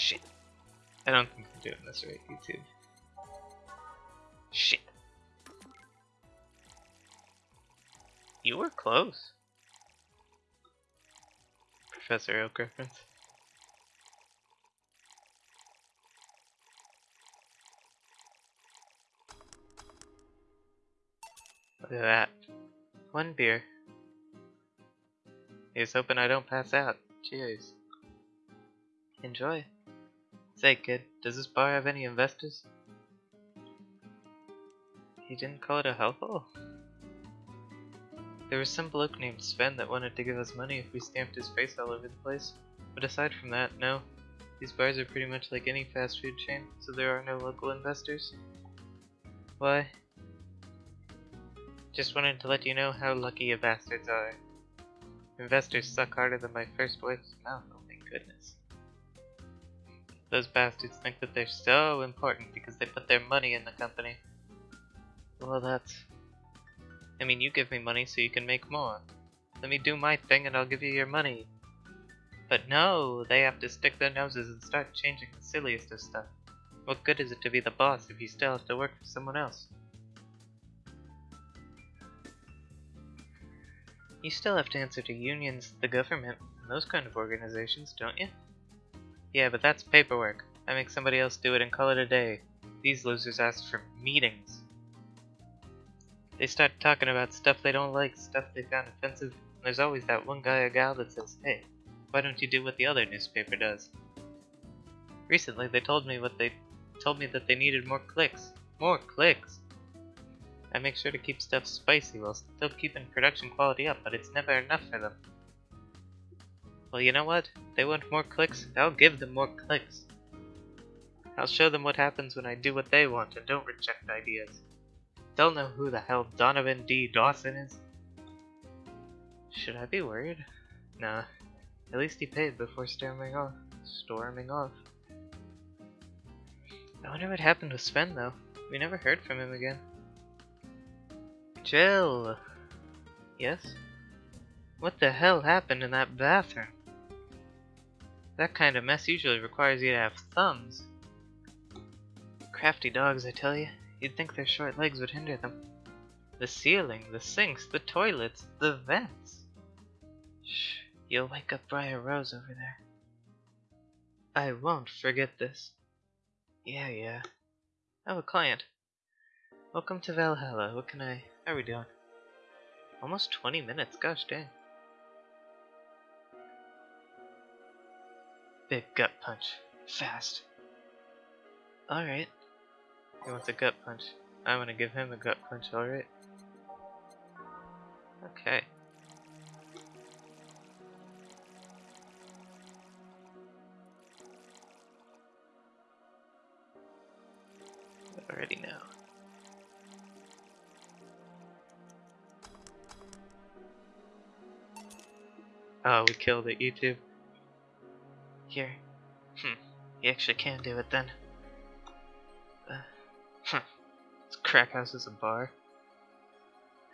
Shit. I don't think I'm doing this right, YouTube. Shit. You were close. Professor Oak reference. Look at that. One beer. He's hoping I don't pass out. Cheers. Enjoy. Say, kid, does this bar have any investors? He didn't call it a hellhole? There was some bloke named Sven that wanted to give us money if we stamped his face all over the place. But aside from that, no. These bars are pretty much like any fast food chain, so there are no local investors. Why? Just wanted to let you know how lucky you bastards are. Investors suck harder than my first wife's mouth, oh my goodness. Those bastards think that they're so important because they put their money in the company. Well, that's... I mean, you give me money so you can make more. Let me do my thing and I'll give you your money. But no, they have to stick their noses and start changing the silliest of stuff. What good is it to be the boss if you still have to work for someone else? You still have to answer to unions, the government, and those kind of organizations, don't you? Yeah, but that's paperwork. I make somebody else do it and call it a day. These losers ask for meetings. They start talking about stuff they don't like, stuff they found offensive, and there's always that one guy or gal that says, hey, why don't you do what the other newspaper does? Recently, they told me what they told me that they needed more clicks. More clicks! I make sure to keep stuff spicy while still keeping production quality up, but it's never enough for them. Well, you know what? They want more clicks, I'll give them more clicks. I'll show them what happens when I do what they want and don't reject ideas. They'll know who the hell Donovan D. Dawson is. Should I be worried? Nah. At least he paid before storming off. Storming off. I wonder what happened with Sven though. We never heard from him again. Jill! Yes? What the hell happened in that bathroom? That kind of mess usually requires you to have thumbs. Crafty dogs, I tell you. You'd think their short legs would hinder them. The ceiling, the sinks, the toilets, the vents. Shh, you'll wake up Briar Rose over there. I won't forget this. Yeah, yeah. I have a client. Welcome to Valhalla. What can I... How are we doing? Almost 20 minutes, gosh dang. Big gut punch. Fast. Alright. He wants a gut punch. I'm gonna give him a gut punch, alright? Okay. Already now. Oh, we killed it, YouTube. Here. Hmm. You actually can do it then. Uh, huh. This crack house is a bar.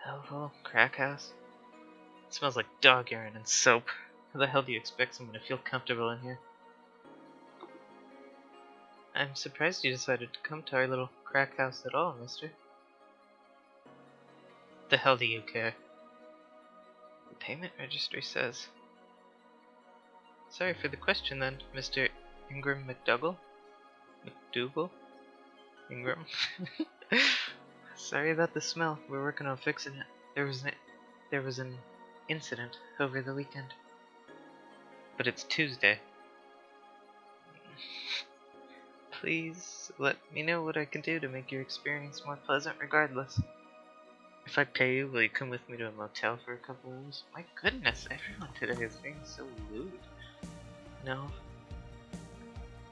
Hellhole? Crack house? It smells like dog urine and soap. How the hell do you expect someone to feel comfortable in here? I'm surprised you decided to come to our little crack house at all, mister. The hell do you care? The payment registry says. Sorry for the question then, Mr. Ingram McDougal? McDougal? Ingram? Sorry about the smell. We're working on fixing it. There was an, there was an incident over the weekend. But it's Tuesday. Please let me know what I can do to make your experience more pleasant regardless. If I pay you, will you come with me to a motel for a couple hours? My goodness, everyone today is being so rude. No?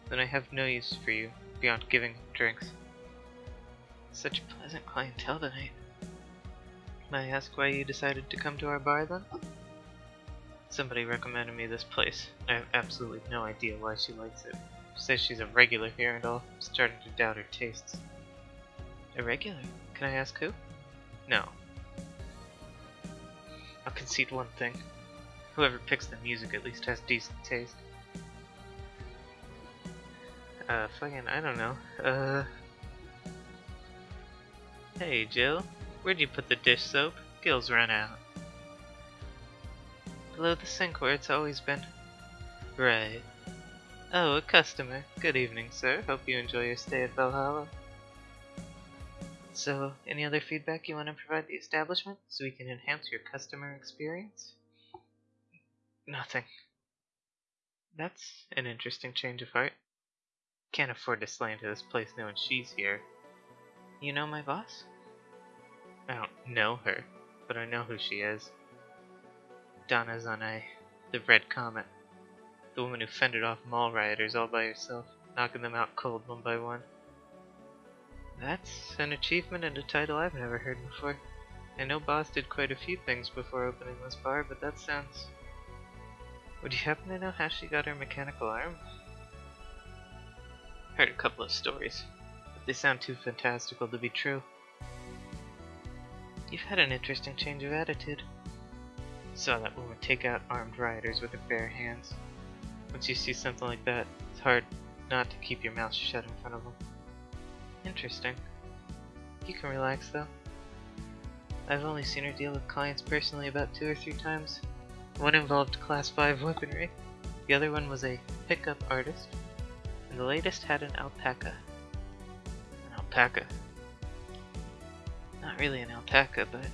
Then I have no use for you beyond giving drinks. Such pleasant clientele tonight. May I ask why you decided to come to our bar then? Somebody recommended me this place. I have absolutely no idea why she likes it. Says she's a regular here and all. I'm starting to doubt her tastes. A regular? Can I ask who? No. I'll concede one thing. Whoever picks the music at least has decent taste. Uh, fucking, I don't know. Uh. Hey, Jill. Where'd you put the dish soap? Gills run out. Below the sink where it's always been. Right. Oh, a customer. Good evening, sir. Hope you enjoy your stay at Valhalla. So, any other feedback you want to provide the establishment so we can enhance your customer experience? Nothing. That's an interesting change of heart. Can't afford to slander this place knowing she's here. You know my boss? I don't know her, but I know who she is. Dana Zane, the Red Comet. The woman who fended off mall rioters all by herself, knocking them out cold one by one. That's an achievement and a title I've never heard before. I know Boss did quite a few things before opening this bar, but that sounds... Would you happen to know how she got her mechanical arm? Heard a couple of stories, but they sound too fantastical to be true. You've had an interesting change of attitude. Saw that woman take out armed rioters with her bare hands. Once you see something like that, it's hard not to keep your mouth shut in front of them. Interesting. You can relax though. I've only seen her deal with clients personally about two or three times. One involved class 5 weaponry, the other one was a pickup artist, and the latest had an alpaca. An alpaca. Not really an alpaca, but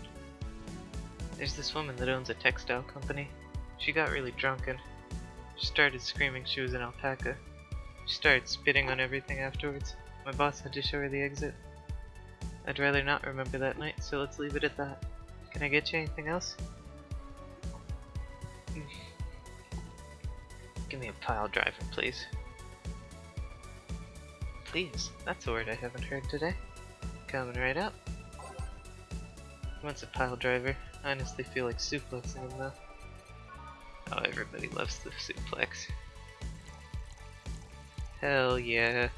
there's this woman that owns a textile company. She got really drunk and she started screaming she was an alpaca. She started spitting on everything afterwards. My boss had to show her the exit. I'd rather not remember that night, so let's leave it at that. Can I get you anything else? Hmm. Give me a pile driver, please. Please, that's a word I haven't heard today. Coming right up. Once a pile driver, I honestly feel like suplexing him though. Oh, everybody loves the suplex. Hell yeah.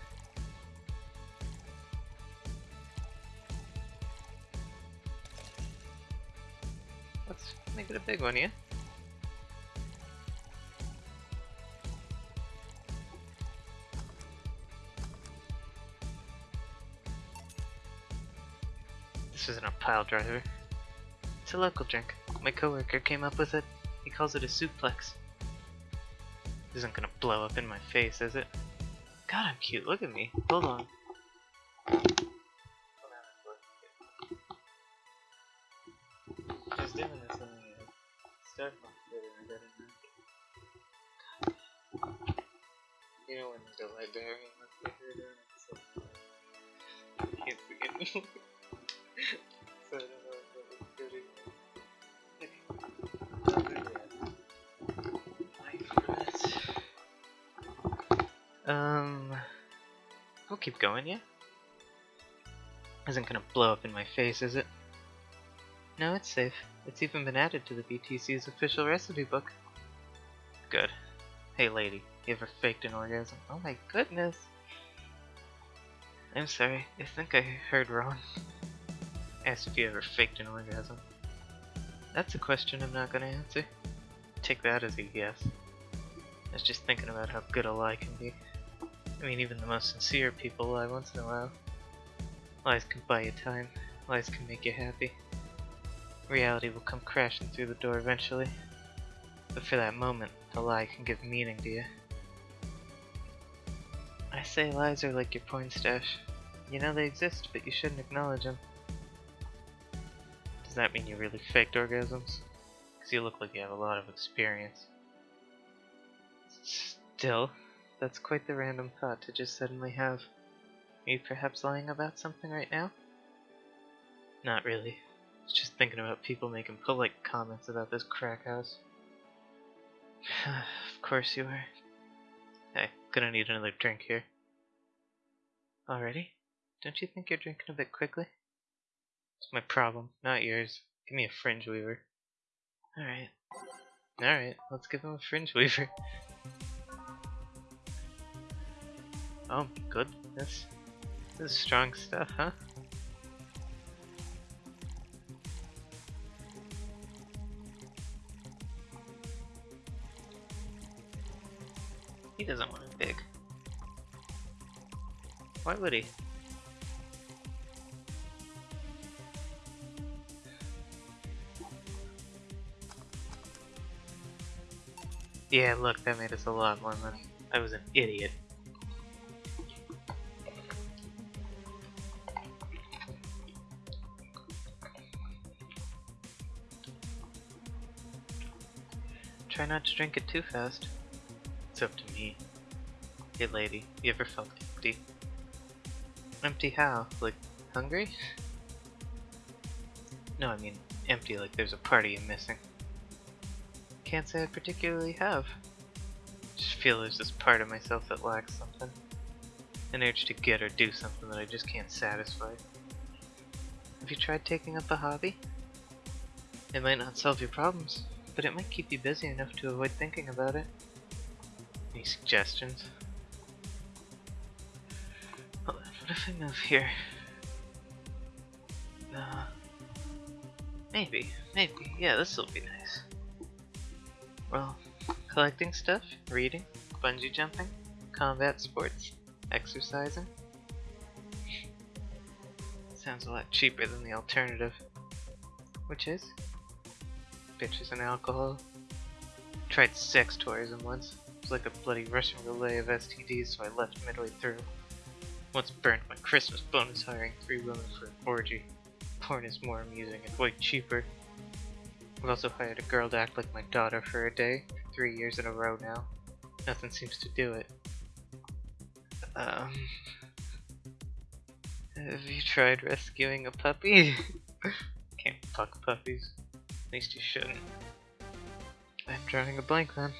Let's make it a big one, yeah? This pile driver. It's a local drink. My coworker came up with it. He calls it a suplex. Isn't gonna blow up in my face, is it? God, I'm cute. Look at me. Hold on. Doing. You know when the librarian left the her down and so I can't forget Um, we'll keep going, yeah? Isn't gonna blow up in my face, is it? No, it's safe. It's even been added to the BTC's official recipe book. Good. Hey lady, you ever faked an orgasm? Oh my goodness! I'm sorry, I think I heard wrong. Asked if you ever faked an orgasm. That's a question I'm not gonna answer. Take that as a yes. I was just thinking about how good a lie can be. I mean, even the most sincere people lie once in a while. Lies can buy you time. Lies can make you happy. Reality will come crashing through the door eventually. But for that moment, the lie can give meaning to you. I say lies are like your porn stash. You know they exist, but you shouldn't acknowledge them. Does that mean you really faked orgasms? Because you look like you have a lot of experience. Still, that's quite the random thought to just suddenly have. Are you perhaps lying about something right now? Not really. I was just thinking about people making polite comments about this crack house. of course you are. Hey, gonna need another drink here. Already? Don't you think you're drinking a bit quickly? It's my problem, not yours. Give me a fringe weaver. Alright. Alright, let's give him a fringe weaver. Oh goodness. This is strong stuff, huh? He doesn't want it big. Why would he? Yeah, look, that made us a lot more money. I was an idiot. Try not to drink it too fast. It's up to me. Hey lady, you ever felt empty? Empty how? Like, hungry? No, I mean, empty like there's a party I'm missing. Can't say I particularly have. Just feel there's this part of myself that lacks something. An urge to get or do something that I just can't satisfy. Have you tried taking up a hobby? It might not solve your problems, but it might keep you busy enough to avoid thinking about it. Any suggestions? What if I move here? Uh, maybe, maybe, yeah, this will be nice. Well, collecting stuff, reading, bungee jumping, combat sports, exercising. Sounds a lot cheaper than the alternative. Which is? Bitches and alcohol. Tried sex tourism once. It was like a bloody Russian relay of STDs, so I left midway through. Once burned my Christmas bonus hiring three women for an orgy. Porn is more amusing and way cheaper. I've also hired a girl to act like my daughter for a day, three years in a row now. Nothing seems to do it. Um... Have you tried rescuing a puppy? Can't fuck puppies. At least you shouldn't. I'm drawing a blank then.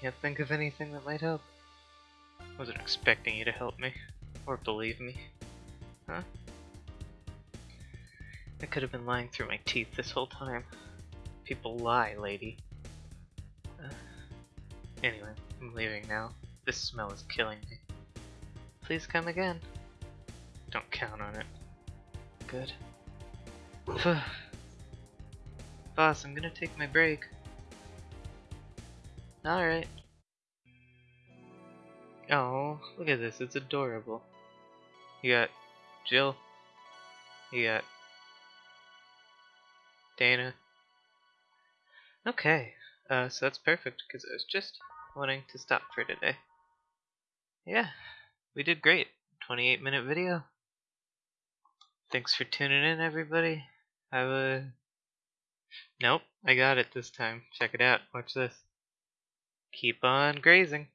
Can't think of anything that might help. Wasn't expecting you to help me. Or believe me. Huh? I could have been lying through my teeth this whole time. People lie, lady. Anyway, I'm leaving now. This smell is killing me. Please come again. Don't count on it. Good. Boss, I'm gonna take my break. Alright. Oh, look at this, it's adorable. You got Jill. You got Dana. Okay, uh, so that's perfect because I was just wanting to stop for today. Yeah, we did great. 28 minute video. Thanks for tuning in, everybody. Have a. Nope, I got it this time. Check it out. Watch this. Keep on grazing.